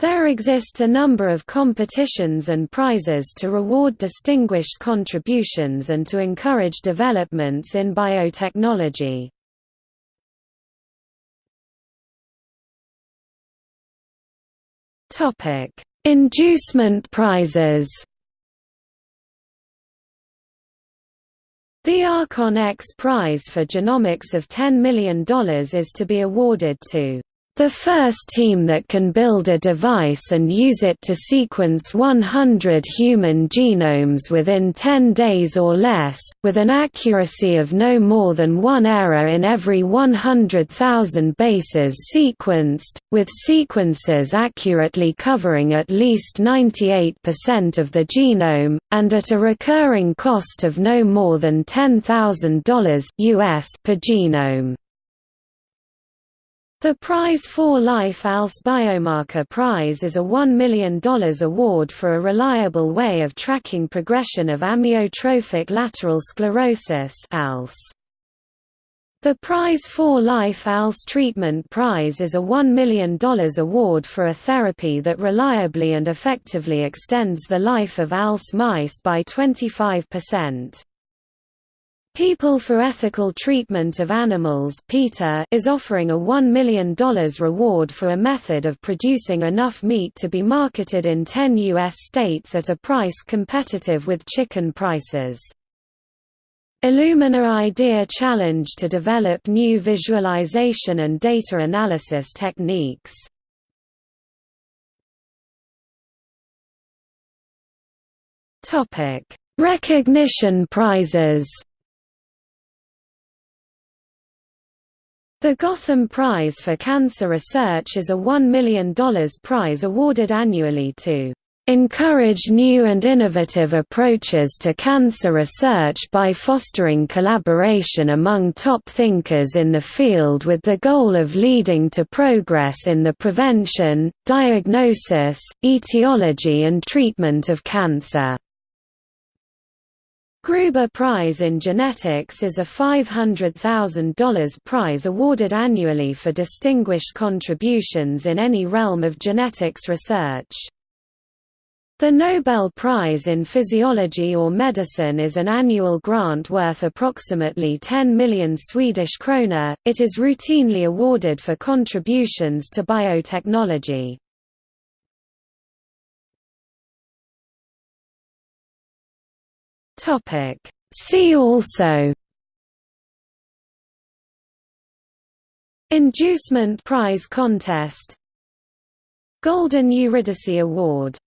There exist a number of competitions and prizes to reward distinguished contributions and to encourage developments in biotechnology. Inducement prizes The Archon X Prize for Genomics of $10 million is to be awarded to the first team that can build a device and use it to sequence 100 human genomes within 10 days or less, with an accuracy of no more than one error in every 100,000 bases sequenced, with sequences accurately covering at least 98% of the genome, and at a recurring cost of no more than $10,000 US per genome. The Prize for Life ALS Biomarker Prize is a $1 million award for a reliable way of tracking progression of amyotrophic lateral sclerosis ALS. The Prize for Life ALS Treatment Prize is a $1 million award for a therapy that reliably and effectively extends the life of ALS mice by 25%. People for Ethical Treatment of Animals is offering a $1 million reward for a method of producing enough meat to be marketed in 10 U.S. states at a price competitive with chicken prices. Illumina Idea Challenge to develop new visualization and data analysis techniques. Recognition prizes The Gotham Prize for Cancer Research is a $1 million prize awarded annually to encourage new and innovative approaches to cancer research by fostering collaboration among top thinkers in the field with the goal of leading to progress in the prevention, diagnosis, etiology and treatment of cancer. Gruber Prize in Genetics is a $500,000 prize awarded annually for distinguished contributions in any realm of genetics research. The Nobel Prize in Physiology or Medicine is an annual grant worth approximately 10 million Swedish krona. It is routinely awarded for contributions to biotechnology. Topic. See also Inducement Prize Contest Golden Eurydice Award